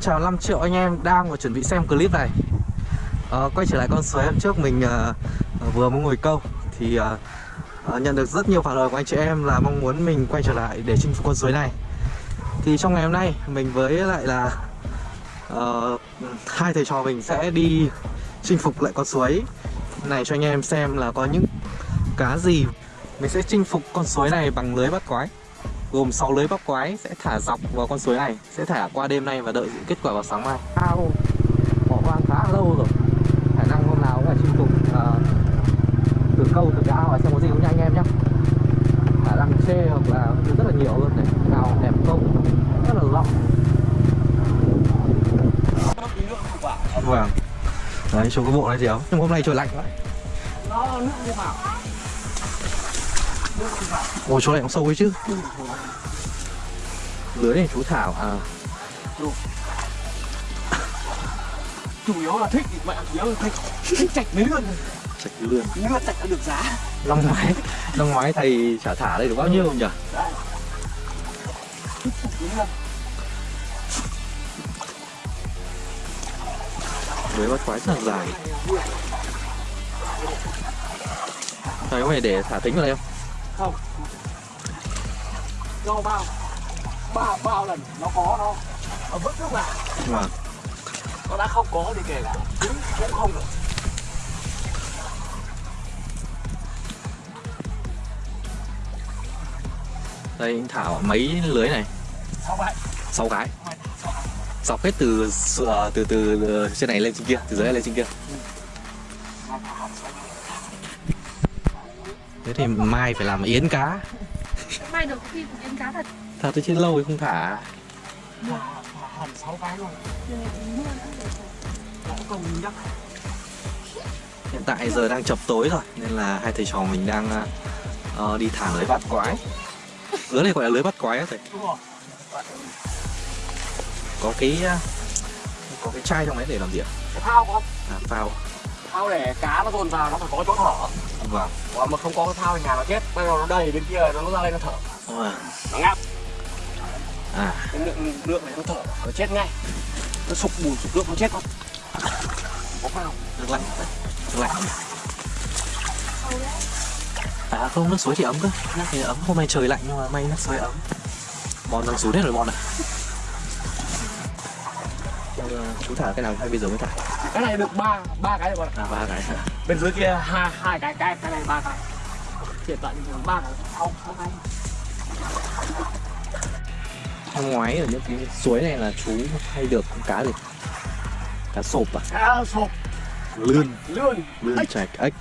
chào 5 triệu anh em đang và chuẩn bị xem clip này. À, Quay trở lại con suối hôm trước mình à, vừa mới ngồi câu Thì à, à, nhận được rất nhiều phản hồi của anh chị em là mong muốn mình quay trở lại để chinh phục con suối này. Thì trong ngày hôm nay mình với lại là à, hai thầy trò mình sẽ đi chinh phục lại con suối này cho anh em xem là có những cá gì Mình sẽ chinh phục con suối này bằng lưới bắt quái gồm 6 lưới bắp quái sẽ thả dọc vào con suối này sẽ thả qua đêm nay và đợi kết quả vào sáng mai. Ao bỏ hoang khá lâu rồi? Khả năng hôm nào cũng phải chinh phục uh, từ câu từ cái ao xem có gì không nha anh em nhé khả năng chê hoặc là rất là nhiều luôn này. Ao đẹp câu rất là rộng. Vâng. Đấy chú có bộ này gì không? Nhưng hôm nay trời lạnh quá. Nó nước đi vào Ồ chỗ này cũng sâu ấy chứ. Lưới này chú Thảo à. Chủ yếu là thích mẹ chủ yếu là thích. Thích chạch mấy lươn Chạch lươn lươn chạch đã được giá. Năm ngoái Năm ngoái thầy trả thả đây được bao nhiêu không nhỉ? Đấy Lưới bắt quái rất là dài. Thầy có phải để thả tính vào đây không? Không? Do bao bao bao lần nó có nó. Nó vứt nước vào. Vâng. Nó đã không có thì kể cả. Cũng cũng không được. Đây anh Thảo mấy lưới này. Sao vậy sáu cái. Dọc hết từ từ từ, từ trên này lên trên kia Từ dưới này lên trên kia. Thế thì mai phải làm yến cá. Mai được khi yến cá thật. Thật chết lâu rồi không thả. Hẳn sáu cái công nhắc Hiện tại giờ đang chập tối rồi Nên là hai thầy trò mình đang uh, đi thả lưới bắt quái. Lưới này gọi là lưới bắt quái á thầy. Đúng rồi Có cái uh, có cái chai trong đấy để làm gì ạ? thao không? À, phao. Thao để cá nó dồn vào nó phải có chỗ thở Vâng. Còn mà không có cái thao thì nhà nó chết bây giờ nó đầy bên kia nó ra đây nó thở. Vâng. Nó ngáp. À. Cái lượng lượng này nó thở nó chết ngay. Nó sụp bùn sụp nước nó chết không có phao nước lạnh. Nước lạnh. À không, nước suối thì ấm cơ. Thì ấm. Hôm nay trời lạnh nhưng mà may nước suối ấm. Bọn đang xuống hết rồi bọn này Ờ, Chú thả cái nào hay bây giờ mới thả? Cái này được ba ba cái rồi. Bạn ạ. À ba cái. Bên dưới kia hai hai cái cái cái này ba cái. Hiện tại thì ba cái. Không cái Năm ngoái ở những cái suối này là chú hay được con cá gì? Cá sộp à? cá sộp. Lươn. Lươn. Lươn chạch ếch.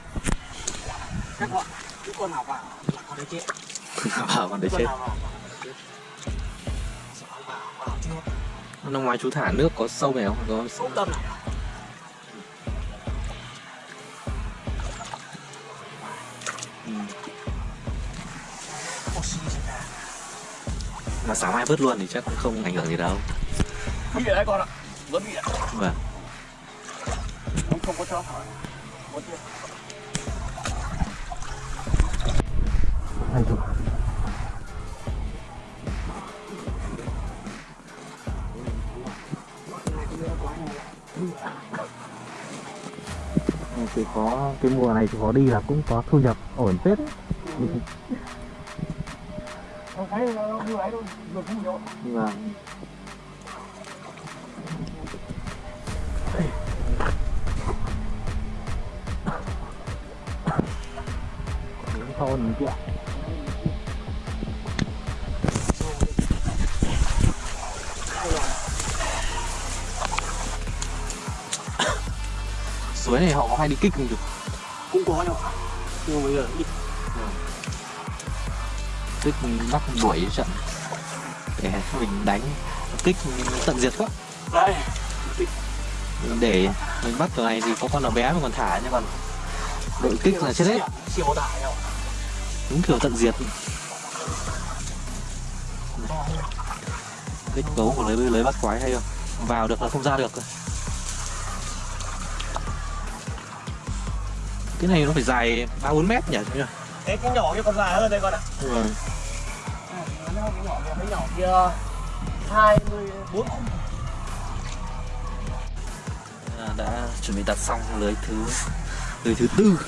Các bạn cái con nào vào? Là con đấy chết. Bảo con đấy chết. Nào vào? Vào vào Năm ngoái chú thả nước có sâu này không? Có không tâm này Mà sáng mai vớt luôn thì chắc cũng không ảnh hưởng gì đâu. Bị đấy con ạ. Vẫn bị ạ Vâng. Không không có cho Anh chụp. Thì có cái mùa này thì có đi là cũng có thu nhập ổn phết đấy. Thấy nó vừa ấy thôi vừa không nhiều Vâng. Đúng thôn kia Suối này họ có hay đi kích không được cũng có đâu nhưng mà bây giờ ít Kích bắt đuổi trận Để mình đánh Kích tận diệt quá. Đây. Để mình bắt ตัว này thì có con nào bé mà còn thả nhưng còn đội kích là chết hết. Đúng kiểu tận diệt. Kích cấu của lưới lưới bắt quái hay không? Vào được là không ra được. Cái này nó phải dài ba bốn mét nhỉ? Thế cái nhỏ kia còn dài hơn đây con ạ. Vâng. Nó cái nhỏ kia, cái nhỏ kia 24 chuẩn bị đặt xong lưới thứ lưới thứ tư.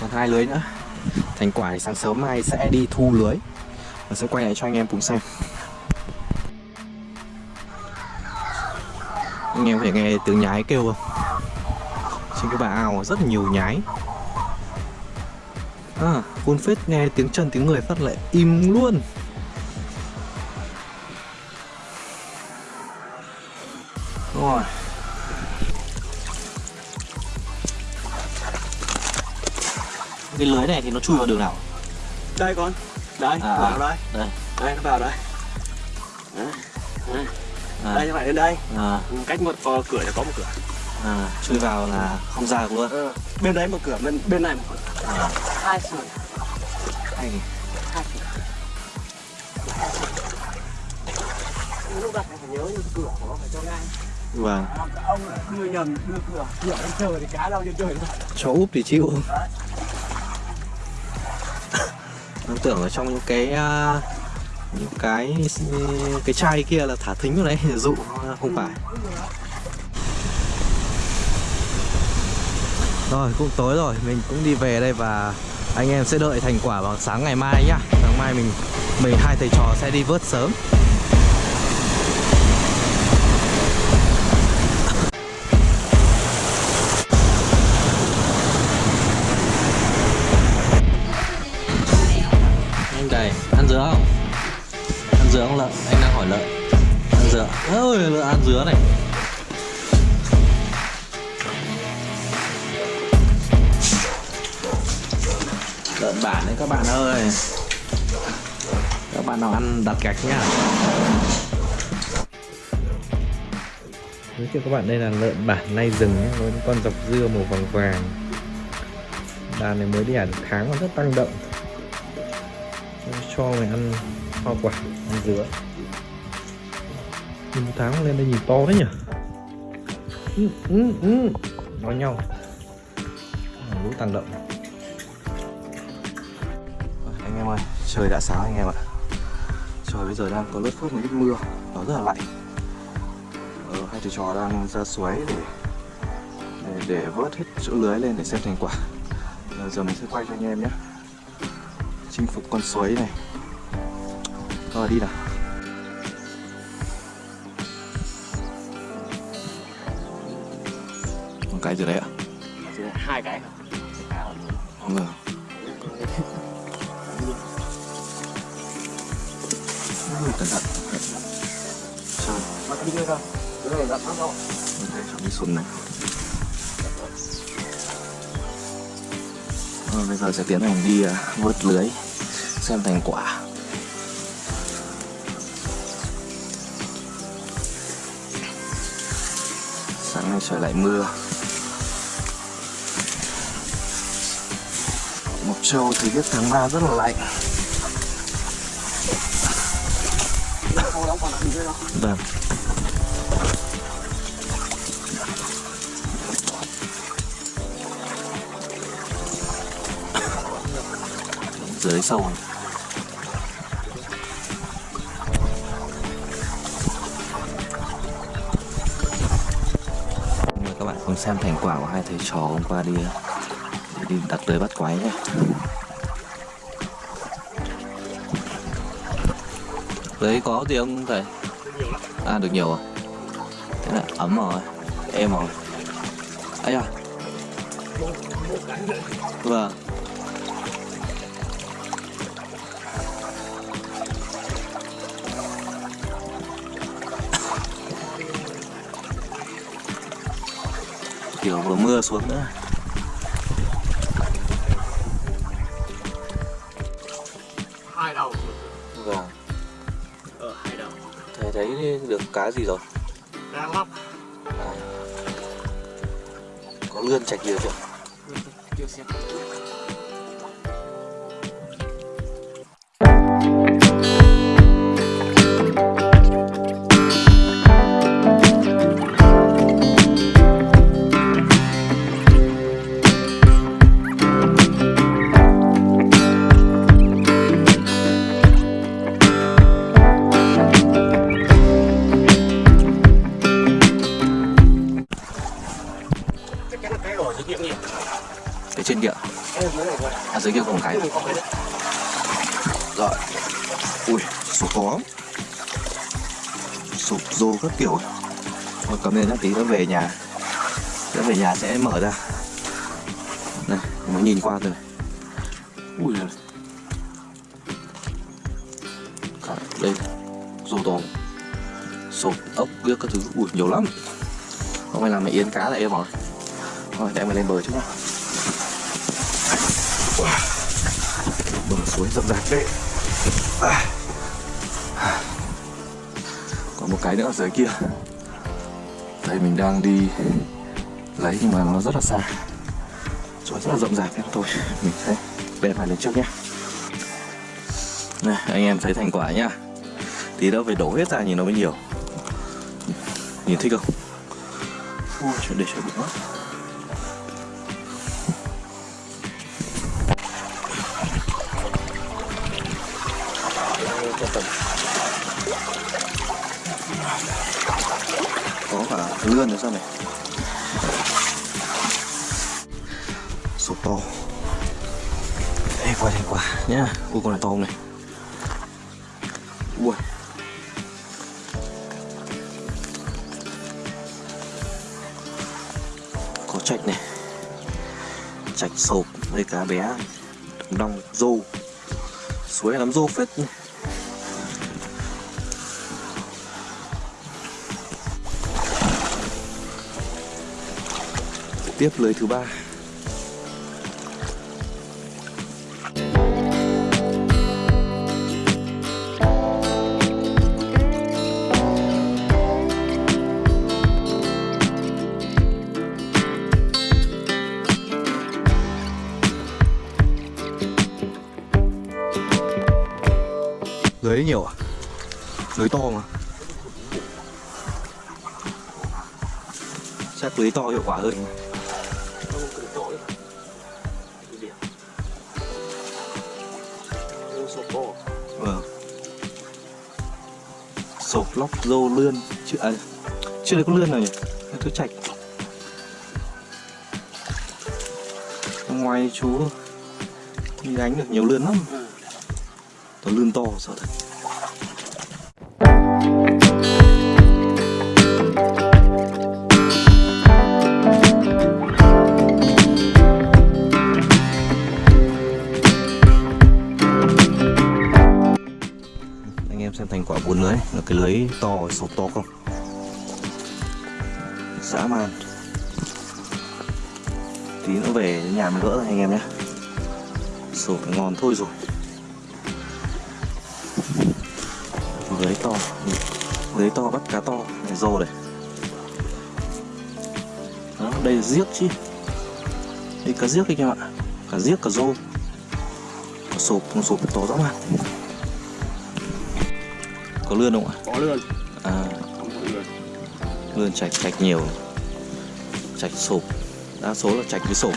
Còn hai lưới nữa. Thành quả thì sáng sớm mai sẽ đi thu lưới. Và sẽ quay lại cho anh em cùng xem. Anh em có thể nghe tiếng nhái kêu không? Trên cái bà ao rất nhiều nhái à phun phết nghe tiếng chân tiếng người phát lại im luôn. Rồi. Cái lưới này thì nó chui vào đường nào? Đây con. Đây À, vào đây. Đây. Đây nó vào đây. Đấy. Đấy. à, đây các bạn đến đây. À, cách một ờ, cửa là có một cửa. À, chui vào là không ra được luôn. Ờ, bên đấy một cửa bên bên này một cửa à, hai cửa hay nhỉ? hai cửa lúc đặt phải nhớ như cửa nó phải cho ngang vâng ông lại đưa nhầm đưa cửa cửa lên trời thì cá đâu trên trời đâu cho úp thì chịu nó tưởng ở trong những cái à, những cái cái chai kia là thả thính vào đấy để dụ không phải rồi cũng tối rồi. Mình cũng đi về đây và anh em sẽ đợi thành quả vào sáng ngày mai nhá. Sáng mai mình mình hai thầy trò sẽ đi vớt sớm. Anh đầy, ăn dứa không? Ăn dứa không lợn anh đang hỏi lợn ăn dứa. Ôi lợn ăn dứa này. Các bạn ơi. Các bạn nào ăn đặt gạch nhá. Giới thiệu các bạn đây là lợn bản nay rừng nhé, với con dọc dưa màu vàng vàng. Đàn này mới đẻ được tháng mà rất tăng động. Cho mày ăn hoa quả ăn dứa. Nhìn một tháng lên đây nhìn to đấy nhỉ? Ừ, ừ, ừ. nói nhau. Lũ tăng động. Trời đã sáng anh em ạ. Trời bây giờ đang có lớp phớt một ít mưa nó rất là lạnh. Ờ, hai thầy trò đang ra suối để để, để vớt hết chỗ lưới lên để xem thành quả. Bây giờ mình sẽ quay cho anh em nhé. Chinh phục con suối này. Rồi đi nào. Một cái gì đấy ạ. Hai cái. Vâng cẩn thận trời mà đi đây cái này đặt nó đâu mình cái sùn này rồi bây giờ sẽ tiến hành đi vớt lưới xem thành quả sáng nay trời lại mưa Mộc Châu thì biết tháng 3 rất là lạnh Vâng Dưới sâu rồi. Mời các bạn cùng xem thành quả của hai thầy trò hôm qua đi đi đặt lưới bắt quái nhé Đấy có gì không thầy? À được nhiều rồi. Thế là ấm rồi, em rồi. Ấy à? Vâng. Kiểu vừa mưa xuống nữa. Thấy được cá gì rồi? đang lắp Có lươn chạch nhiều chưa? chưa xem rồi. Ui, sụp khó sụp rô các kiểu. Thôi, cầm lên nhá, tí nó về nhà. Đã về nhà sẽ mở ra. Này, mới nhìn qua thôi. Ui giời. Đây. Rô to sụp ốc biết các thứ. Ui, nhiều lắm. Hôm nay làm mày yến cá lại em rồi thôi, để mày lên bờ chút nào bờ suối rộng rãi đấy. À. Còn một cái nữa ở dưới kia. Đây, mình đang đi lấy, nhưng mà nó rất là xa. Suối rất là rộng rạp em thôi, mình sẽ bè phải lên trước nhé. Này, anh em thấy thành quả nhá. Tí đâu phải đổ hết ra nhìn nó mới nhiều. Nhìn thích không? Ui, chuyện để cho từng có cả lươn nữa sao này sụp to. Đây quay thành quả nhá. Ui, con này to không này? Ui. Có trạch này. Trạch sộp đây cá bé. Đồng đong rô suối lắm rô phết. này. Tiếp lưới thứ ba. Lưới nhiều à? Lưới to mà chắc lưới to hiệu quả hơn sổ lóc dô lươn. Chưa à, chưa thấy có lươn nào nhỉ? Cái thứ chạch? Ngoài chú đi đánh được nhiều lươn lắm. Toàn lươn to sợ thật. Cái lưới to sọc to không? Dã man. Tí nữa về nhà mình gỡ rồi anh em nhé. Sổ ngon thôi rồi. Lưới to. Lưới to bắt cá to. Này, rô này. Đó, đây là giếc chứ. Đây cá giếc anh em ạ. Cả giếc cả rô. Sụp sụp to dã man có lươn không ạ? Có lươn. À. Lươn chạch chạch nhiều. Chạch sộp đa số là chạch với sộp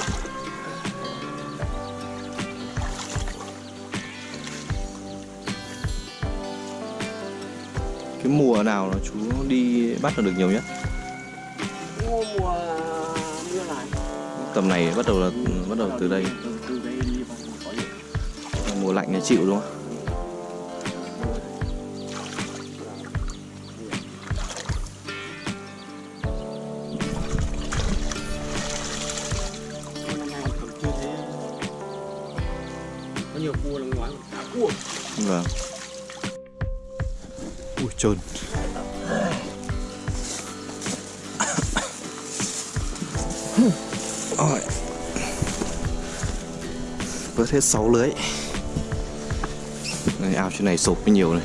cái mùa nào là chú đi bắt là được nhiều nhất? Mùa mùa mưa này. Tầm này bắt đầu là bắt đầu từ đây. Mùa lạnh này chịu đúng không trơn vớt hết 6 lưới. Này, ao trên này sộp mới nhiều này.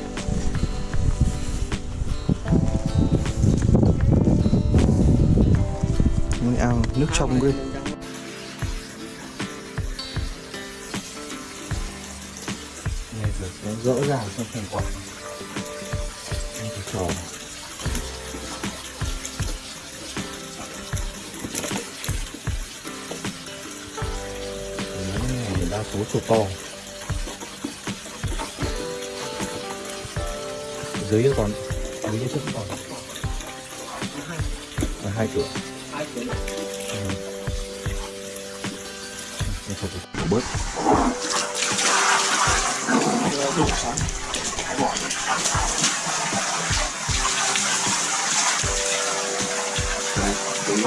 Ao nước trong ghê. Rõ ràng trong thành quả đây cái đa số chuột to. Dưới kia còn dưới kia trước còn là hai cửa hai tiếng thôi đổ bớt đủ sáng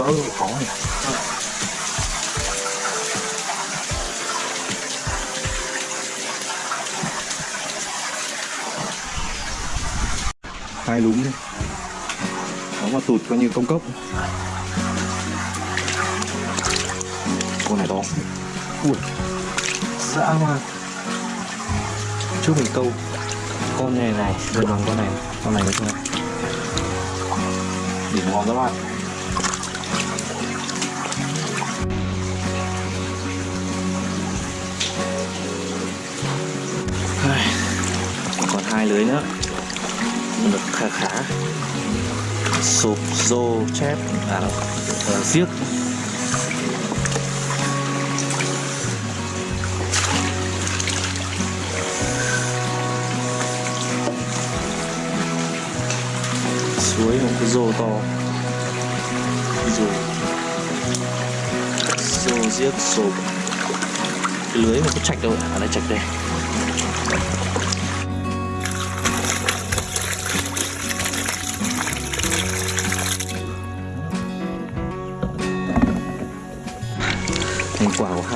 cái gỡ này hai lúm đi. Nó mà tụt coi như công cốc. Con này to. Ui. Dã man. Trước mình câu. Con này này gần bằng con này. Con này nữa thôi đỉnh ngon các bạn hai lưới nữa. Được khá khá. Sụp, rô, chép à đâu giết suối một cái rô to. Rô. Rô giết sụp. Cái lưới một cái chạch đâu à đây chạch đây.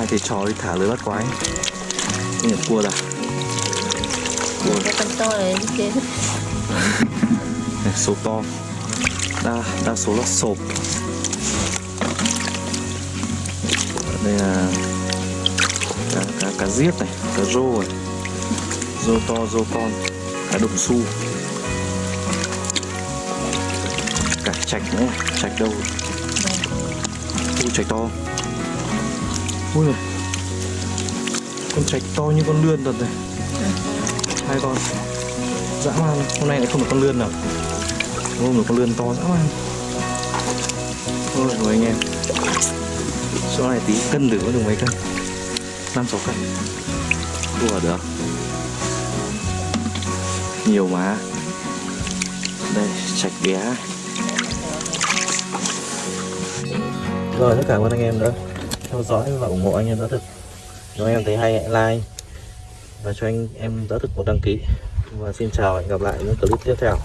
Hai thầy trò đi thả lưới bắt quái. Không nhập cua ra cua. Cái con to này kia. Số to. Đa đa số là sộp. Đây là cá cá cá giết này cá rô này. Rô to rô con. Cá đồng su. Cả chạch nữa chạch đâu? Ui chạch to ui giời. con chạch to như con lươn thật này. Hai con. Dã man. Hôm nay lại không được con lươn nào. Hôm được con lươn to dã man. Thôi rồi anh em. Số này tí cân được có được mấy cân? Năm sáu cân. Đùa được. Nhiều mà. Đây chạch bé rồi tất cả ơn anh em đã theo dõi và ủng hộ anh em đã thực. Nếu em thấy hay, hãy like và cho anh em đã thực một đăng ký. Và xin chào và hẹn gặp lại những clip tiếp theo.